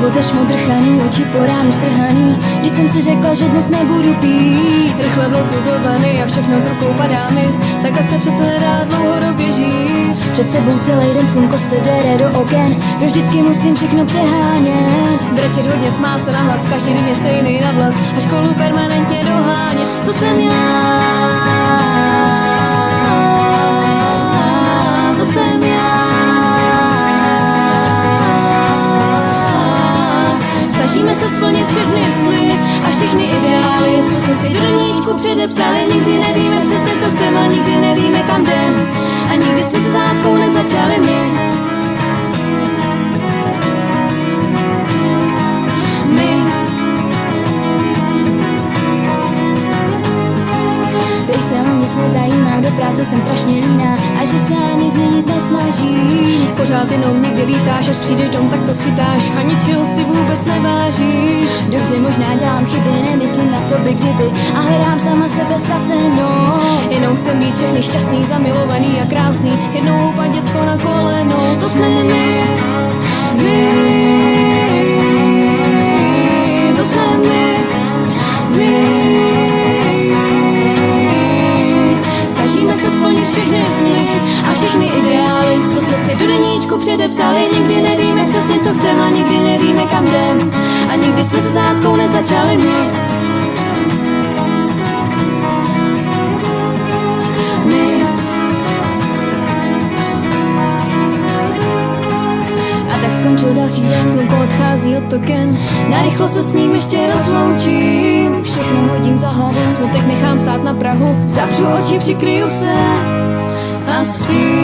Poté šmodrchaný, oči po ránu strhaný. Vždyť jsem si řekla, že dnes nebudu pít. Rychle vlezu do vany a všechno z rukou padá mi. Tak se přece nedá dlouhodobě žít. Před sebou celý den slunko se dere do oken. Proč vždycky musím všechno přehánět. Brečet hodně, smát se na hlas, každý den je stejný na vlas A školu permanentně dohánět. To jsem já Snažíme se splnit všechny sny a všechny ideály, co jsme si do deníčku předepsali. Nikdy nevíme přesně, co chceme, nikdy nevíme, kam jdem. A nikdy jsme se zátkou nezačali my. My. Když se o nic nezajímám, do práce jsem strašně líná A že se ani změnit nesnažím Pořád jenom někde lítáš, až přijdeš dom, tak to schytáš a ničeho si nevážíš. Dobře, možná dělám chyby, nemyslím na co by kdyby A hledám sama sebe ztracenou Jenom chcem být všechny šťastný, zamilovaný a krásný. Jednou upat děcko na kolenou, to jsme my. My. To jsme my. My. Snažíme se splnit všechny sny a všechny ideály, co jsme si do deníčku předepsali. Nikdy nevíme přesně, co chceme a Nikdy jsme se zátkou nezačali my. My. A tak skončil další den Slunko odchází od token, narychlo se s ním ještě rozloučím. Všechno hodím za hlavu Smutek nechám stát na Prahu, zavřu oči, přikryju se a spím.